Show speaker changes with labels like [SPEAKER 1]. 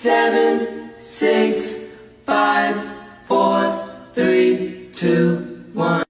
[SPEAKER 1] seven, six, five, four, three, two, one.